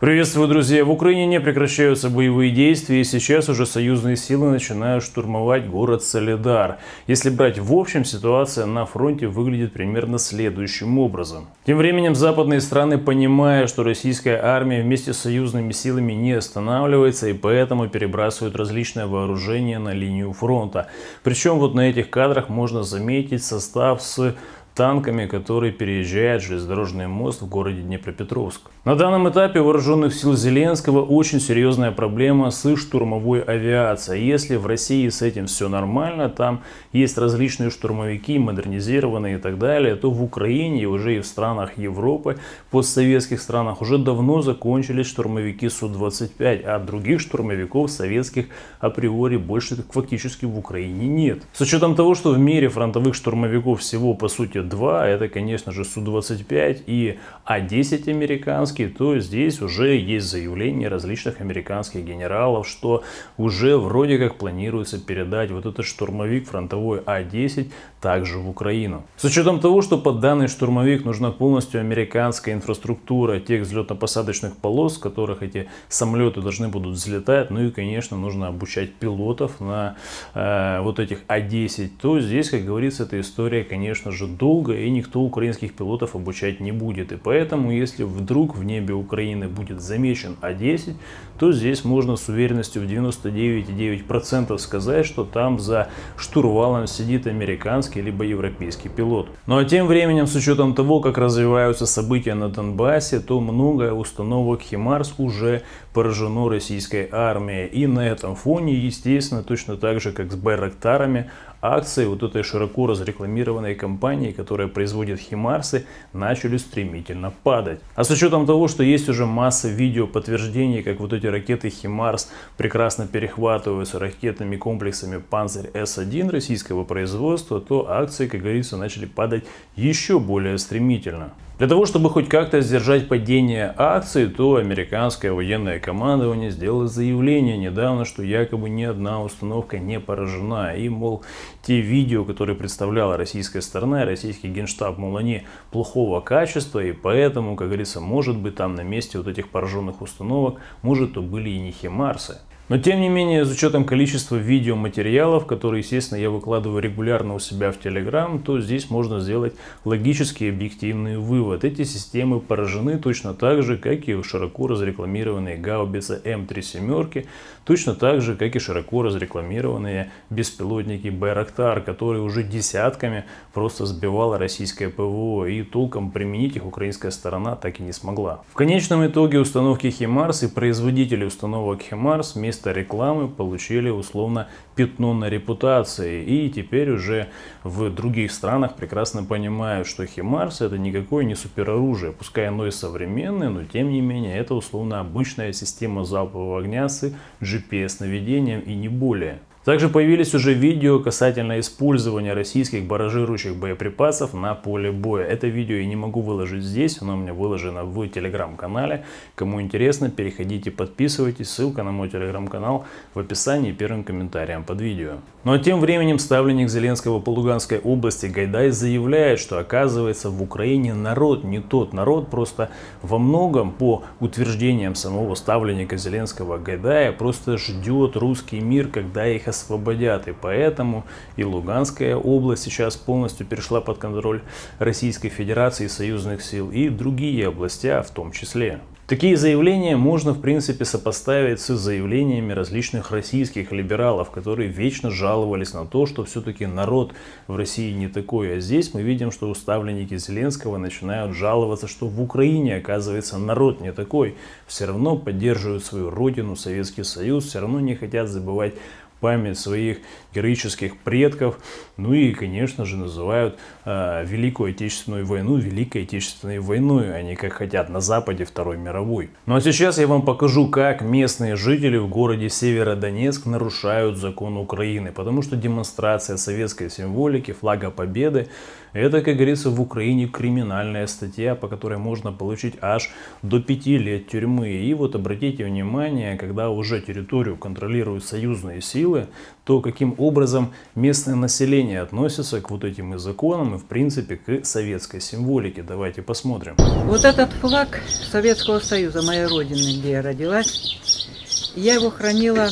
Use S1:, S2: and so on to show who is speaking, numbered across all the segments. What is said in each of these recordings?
S1: Приветствую, друзья! В Украине не прекращаются боевые действия, и сейчас уже союзные силы начинают штурмовать город Солидар. Если брать в общем, ситуация на фронте выглядит примерно следующим образом. Тем временем западные страны, понимая, что российская армия вместе с союзными силами не останавливается, и поэтому перебрасывают различное вооружение на линию фронта. Причем вот на этих кадрах можно заметить состав с танками, которые переезжают железнодорожный мост в городе Днепропетровск. На данном этапе вооруженных сил Зеленского очень серьезная проблема с штурмовой авиацией. Если в России с этим все нормально, там есть различные штурмовики, модернизированные и так далее, то в Украине уже и в странах Европы, постсоветских странах уже давно закончились штурмовики Су-25, а других штурмовиков советских априори больше фактически в Украине нет. С учетом того, что в мире фронтовых штурмовиков всего по сути два, это конечно же Су-25 и А-10 американский, то здесь уже есть заявление различных американских генералов, что уже вроде как планируется передать вот этот штурмовик фронтовой А-10 также в Украину. С учетом того, что под данный штурмовик нужна полностью американская инфраструктура тех взлетно-посадочных полос, с которых эти самолеты должны будут взлетать, ну и конечно нужно обучать пилотов на э, вот этих А-10, то здесь, как говорится, эта история, конечно же, долгая и никто украинских пилотов обучать не будет. И поэтому, если вдруг в небе Украины будет замечен А-10, то здесь можно с уверенностью в 99,9% сказать, что там за штурвалом сидит американский либо европейский пилот. Ну а тем временем, с учетом того, как развиваются события на Донбассе, то многое установок Химарс уже поражено российской армией. И на этом фоне, естественно, точно так же, как с Байрактарами, акции вот этой широко разрекламированной компании, которая производит Химарсы, начали стремительно падать. А с учетом того, что есть уже масса видео подтверждений, как вот эти ракеты Химарс прекрасно перехватываются ракетными комплексами Панцирь С-1 российского производства, то акции, как говорится, начали падать еще более стремительно. Для того, чтобы хоть как-то сдержать падение акций, то американское военное командование сделало заявление недавно, что якобы ни одна установка не поражена. И, мол, те видео, которые представляла российская сторона, российский генштаб, мол, они плохого качества, и поэтому, как говорится, может быть там на месте вот этих пораженных установок, может, то были и не химарсы. Но тем не менее, с учетом количества видеоматериалов, которые, естественно, я выкладываю регулярно у себя в Telegram, то здесь можно сделать логический объективный вывод. Эти системы поражены точно так же, как и широко разрекламированные гаубицы М3 семерки, точно так же, как и широко разрекламированные беспилотники Байрактар, которые уже десятками просто сбивала российское ПВО, и толком применить их украинская сторона так и не смогла. В конечном итоге установки Химарс и производители установок Химарс вместе вместо рекламы получили условно пятно на репутации. И теперь уже в других странах прекрасно понимают, что Химарс это никакое не супероружие. Пускай оно и современное, но тем не менее это условно обычная система залпового огня с GPS-наведением и не более. Также появились уже видео касательно использования российских баражирующих боеприпасов на поле боя. Это видео я не могу выложить здесь, оно у меня выложено в телеграм-канале. Кому интересно, переходите, подписывайтесь. Ссылка на мой телеграм-канал в описании первым комментарием под видео. А тем временем ставленник Зеленского по Луганской области Гайдай заявляет, что оказывается в Украине народ не тот народ, просто во многом по утверждениям самого ставленника Зеленского Гайдая просто ждет русский мир, когда их освободят. И поэтому и Луганская область сейчас полностью перешла под контроль Российской Федерации и союзных сил, и другие области в том числе. Такие заявления можно в принципе сопоставить с заявлениями различных российских либералов, которые вечно жаловались на то, что все-таки народ в России не такой. А здесь мы видим, что уставленники Зеленского начинают жаловаться, что в Украине оказывается народ не такой. Все равно поддерживают свою родину, Советский Союз, все равно не хотят забывать память своих героических предков. Ну и, конечно же, называют э, Великую Отечественную войну Великой Отечественной войной, а не как хотят на Западе Второй мировой. Ну а сейчас я вам покажу, как местные жители в городе Северодонецк нарушают закон Украины. Потому что демонстрация советской символики, флага победы, это, как говорится, в Украине криминальная статья, по которой можно получить аж до 5 лет тюрьмы. И вот обратите внимание, когда уже территорию контролируют союзные силы, то каким образом местное население относится к вот этим и законам, и в принципе к советской символике. Давайте посмотрим.
S2: Вот этот флаг Советского Союза, моей родины, где я родилась, я его хранила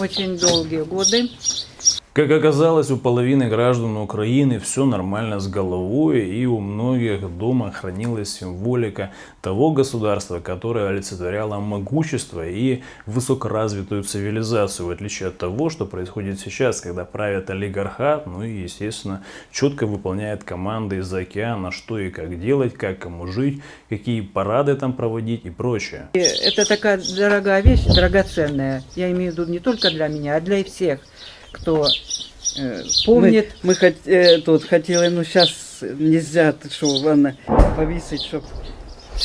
S2: очень долгие годы.
S1: Как оказалось, у половины граждан Украины все нормально с головой, и у многих дома хранилась символика того государства, которое олицетворяло могущество и высокоразвитую цивилизацию, в отличие от того, что происходит сейчас, когда правят олигархат, ну и, естественно, четко выполняет команды из-за океана, что и как делать, как кому жить, какие парады там проводить и прочее.
S2: Это такая дорогая вещь, драгоценная. Я имею в виду не только для меня, а для всех кто э, помнит.
S3: Мы, мы хот, э, тут хотели, ну сейчас нельзя, что, ладно, повесить, чтобы...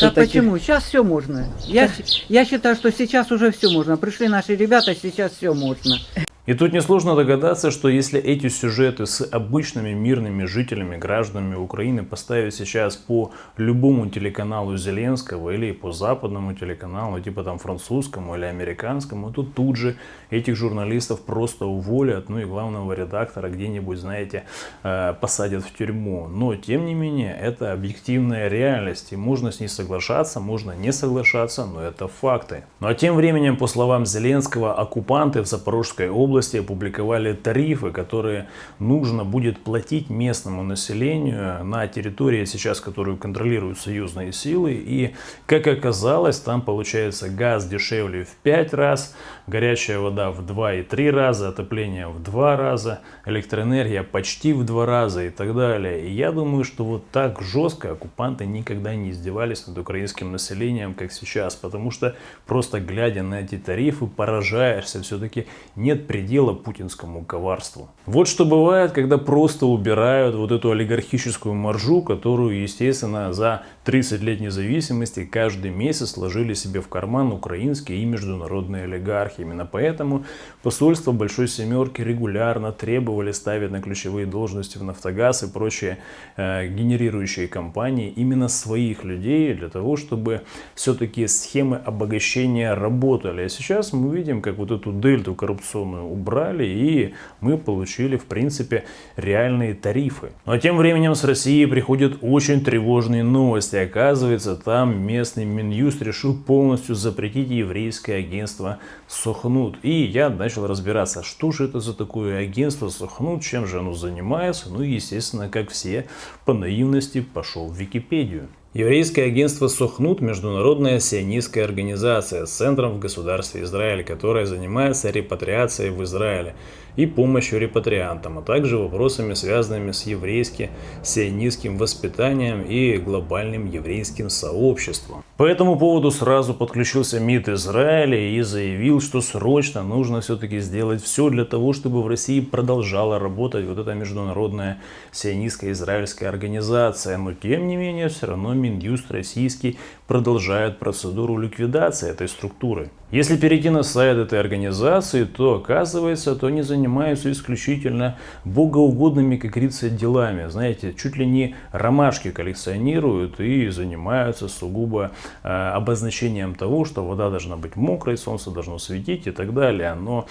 S2: А почему? Сейчас все можно. Я, я считаю, что сейчас уже все можно. Пришли наши ребята, сейчас все можно.
S1: И тут несложно догадаться, что если эти сюжеты с обычными мирными жителями, гражданами Украины поставить сейчас по любому телеканалу Зеленского или по западному телеканалу, типа там французскому или американскому, то тут же этих журналистов просто уволят, ну и главного редактора где-нибудь, знаете, э, посадят в тюрьму. Но, тем не менее, это объективная реальность, и можно с ней соглашаться, можно не соглашаться, но это факты. Ну а тем временем, по словам Зеленского, оккупанты в Запорожской области области опубликовали тарифы, которые нужно будет платить местному населению на территории сейчас, которую контролируют союзные силы. И, как оказалось, там получается газ дешевле в 5 раз, горячая вода в 2 и 3 раза, отопление в 2 раза, электроэнергия почти в 2 раза и так далее. И я думаю, что вот так жестко оккупанты никогда не издевались над украинским населением, как сейчас, потому что просто глядя на эти тарифы поражаешься, все-таки нет предела предела путинскому коварству. Вот что бывает, когда просто убирают вот эту олигархическую маржу, которую, естественно, за 30 лет независимости каждый месяц сложили себе в карман украинские и международные олигархи. Именно поэтому посольство Большой Семерки регулярно требовали ставить на ключевые должности в Нафтогаз и прочие э, генерирующие компании именно своих людей для того, чтобы все-таки схемы обогащения работали. А сейчас мы видим, как вот эту дельту коррупционную убрали, и мы получили, в принципе, реальные тарифы. Но тем временем с России приходят очень тревожные новости. Оказывается, там местный Минюст решил полностью запретить еврейское агентство Сохнут. И я начал разбираться, что же это за такое агентство Сохнут, чем же оно занимается. Ну и, естественно, как все, по наивности пошел в Википедию. Еврейское агентство Сохнут – международная сионистская организация с центром в государстве Израиль, которая занимается репатриацией в Израиле и помощью репатриантам, а также вопросами, связанными с еврейски-сионистским воспитанием и глобальным еврейским сообществом. По этому поводу сразу подключился МИД Израиля и заявил, что срочно нужно все-таки сделать все для того, чтобы в России продолжала работать вот эта международная сионистская израильская организация. Но тем не менее, все равно Минюст российский продолжает процедуру ликвидации этой структуры. Если перейти на сайт этой организации, то оказывается, то они занимаются исключительно богоугодными, как говорится, делами. Знаете, чуть ли не ромашки коллекционируют и занимаются сугубо э, обозначением того, что вода должна быть мокрой, солнце должно светить и так далее. Но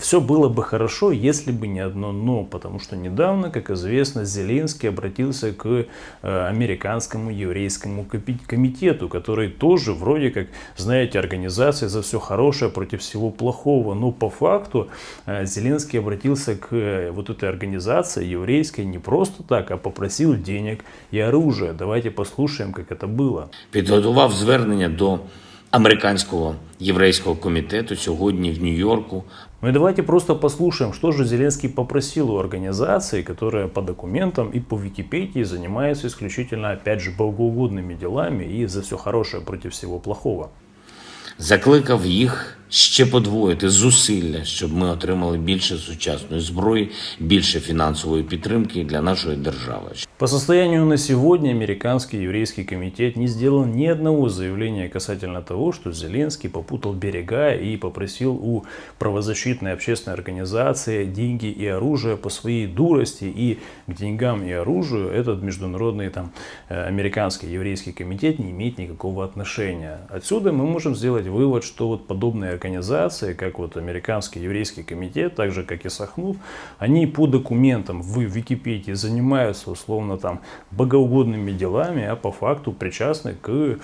S1: все было бы хорошо, если бы не одно но, потому что недавно, как известно, Зеленский обратился к э, американскому еврейскому комитету, который тоже вроде как, знаете, организация за все хорошее против всего плохого. Но по факту э, Зеленский обратился к э, вот этой организации еврейской не просто так, а попросил денег и оружие. Давайте послушаем, как это было.
S4: Підготував звернення до американського єврейського комітету сьогодні в Нью-Йорку.
S1: Ну и давайте просто послушаем, что же Зеленский попросил у организации, которая по документам и по Википедии занимается исключительно, опять же, богоугодными делами и за все хорошее против всего плохого.
S4: Закликав їх ще подвоїти зусилля, щоб ми отримали більше сучасної зброї, більше фінансової підтримки для нашої держави.
S1: По состоянию на сегодня американский еврейский комитет не сделал ни одного заявления касательно того, что Зеленский попутал берега и попросил у правозащитной общественной организации деньги и оружие по своей дурости. И к деньгам и оружию этот международный там, э, американский еврейский комитет не имеет никакого отношения. Отсюда мы можем сделать вывод, что вот подобные организации, как вот Американский еврейский комитет, так же как и Сахнут, они по документам в Википедии занимаются условно там богоугодными делами, а по факту причастны к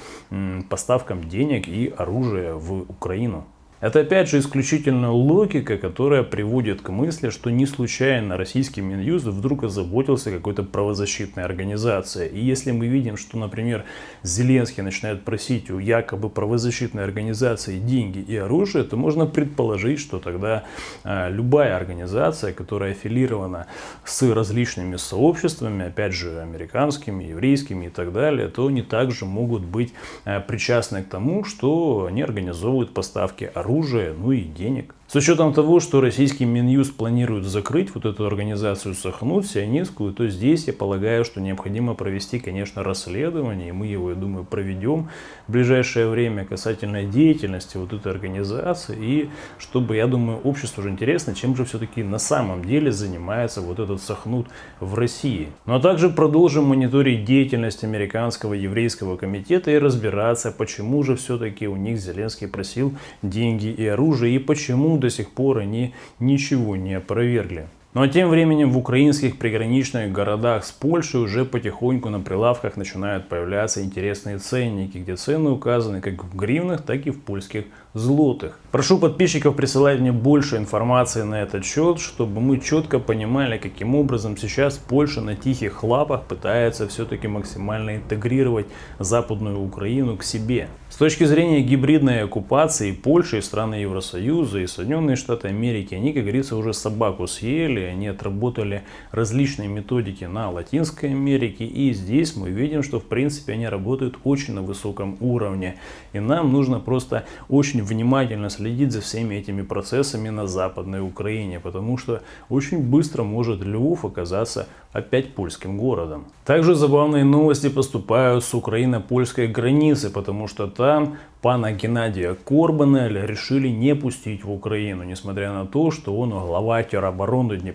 S1: поставкам денег и оружия в Украину. Это опять же исключительно логика, которая приводит к мысли, что не случайно российский Минюст вдруг озаботился какой-то правозащитной организацией. И если мы видим, что, например, Зеленский начинает просить у якобы правозащитной организации деньги и оружие, то можно предположить, что тогда а, любая организация, которая аффилирована с различными сообществами, опять же, американскими, еврейскими и так далее, то они также могут быть а, причастны к тому, что они организовывают поставки оружия оружия, ну и денег. С учетом того, что российский Минюст планирует закрыть вот эту организацию Сахнут, сионистскую, то здесь я полагаю, что необходимо провести, конечно, расследование, и мы его, я думаю, проведем в ближайшее время касательно деятельности вот этой организации, и чтобы, я думаю, обществу уже интересно, чем же все-таки на самом деле занимается вот этот Сахнут в России. Ну а также продолжим мониторить деятельность американского еврейского комитета и разбираться, почему же все-таки у них Зеленский просил деньги и оружие, и почему до сих пор они ничего не опровергли. Ну а тем временем в украинских приграничных городах с Польшей уже потихоньку на прилавках начинают появляться интересные ценники, где цены указаны как в гривнах, так и в польских злотых. Прошу подписчиков присылать мне больше информации на этот счет, чтобы мы четко понимали, каким образом сейчас Польша на тихих лапах пытается все-таки максимально интегрировать Западную Украину к себе. С точки зрения гибридной оккупации Польши и страны Евросоюза и Соединенные Штаты Америки, они, как говорится, уже собаку съели, они отработали различные методики на Латинской Америке, и здесь мы видим, что в принципе они работают очень на высоком уровне, и нам нужно просто очень внимательно следить за всеми этими процессами на Западной Украине, потому что очень быстро может Львов оказаться опять польским городом. Также забавные новости поступают с украино-польской границы, потому что там пана Геннадия Корбана решили не пустить в Украину, несмотря на то, что он глава теробороны Днепропетровска,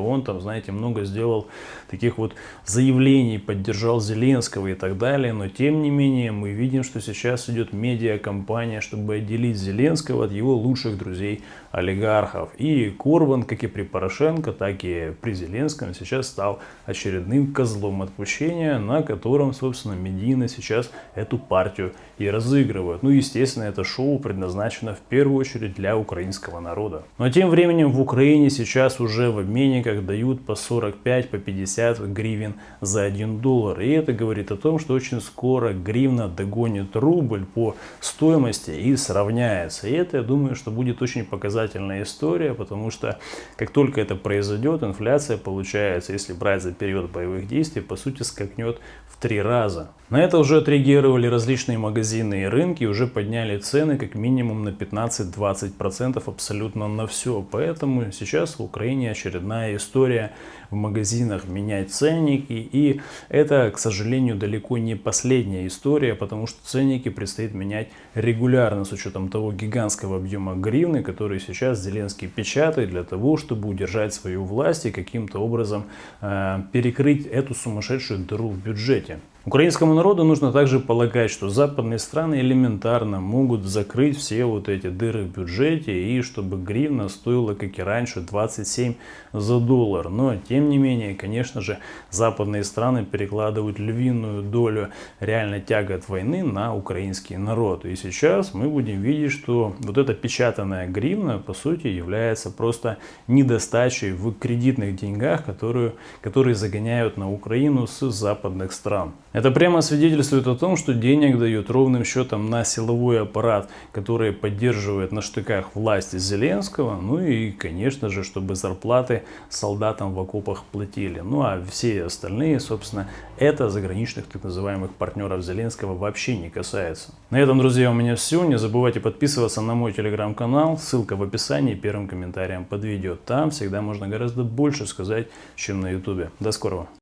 S1: он там, знаете, много сделал таких вот заявлений, поддержал Зеленского и так далее, но тем не менее мы видим, что сейчас идет медиакомпания, чтобы отделить Зеленского от его лучших друзей олигархов. И Корбан, как и при Порошенко, так и при Зеленском сейчас стал очередным козлом отпущения, на котором, собственно, медийно сейчас эту партию и разыгрывают. Ну, естественно, это шоу предназначено в первую очередь для украинского народа. Но тем временем в Украине сейчас уже в обменниках дают по 45, по 50 гривен за 1 доллар. И это говорит о том, что очень скоро гривна догонит рубль по стоимости и сравняется. И это, я думаю, что будет очень показательная история, потому что как только это произойдет, инфляция получается, если брать за период боевых действий, по сути скакнет в три раза. На это уже отреагировали различные магазины и рынки, уже подняли цены как минимум на 15-20% абсолютно на все. Поэтому сейчас в Украине очередная история в магазинах менять ценники. И это, к сожалению, далеко не последняя история, потому что ценники предстоит менять регулярно с учетом того гигантского объема гривны, который сейчас Зеленский печатает для того, чтобы удержать свою власть и каким-то образом э, перекрыть эту сумасшедшую дыру в бюджете. Украинскому народу нужно также полагать, что западные страны элементарно могут закрыть все вот эти дыры в бюджете и чтобы гривна стоила, как и раньше, 27 за доллар. Но, тем не менее, конечно же, западные страны перекладывают львиную долю реально тягот войны на украинский народ. И сейчас мы будем видеть, что вот эта печатанная гривна, по сути, является просто недостачей в кредитных деньгах, которые, которые загоняют на Украину с западных стран. Это прямо свидетельствует о том, что денег дают ровным счетом на силовой аппарат, который поддерживает на штыках власти Зеленского, ну и, конечно же, чтобы зарплаты солдатам в окопах платили. Ну а все остальные, собственно, это заграничных так называемых партнеров Зеленского вообще не касается. На этом, друзья, у меня все. Не забывайте подписываться на мой телеграм-канал, ссылка в описании, первым комментарием под видео. Там всегда можно гораздо больше сказать, чем на ютубе. До скорого!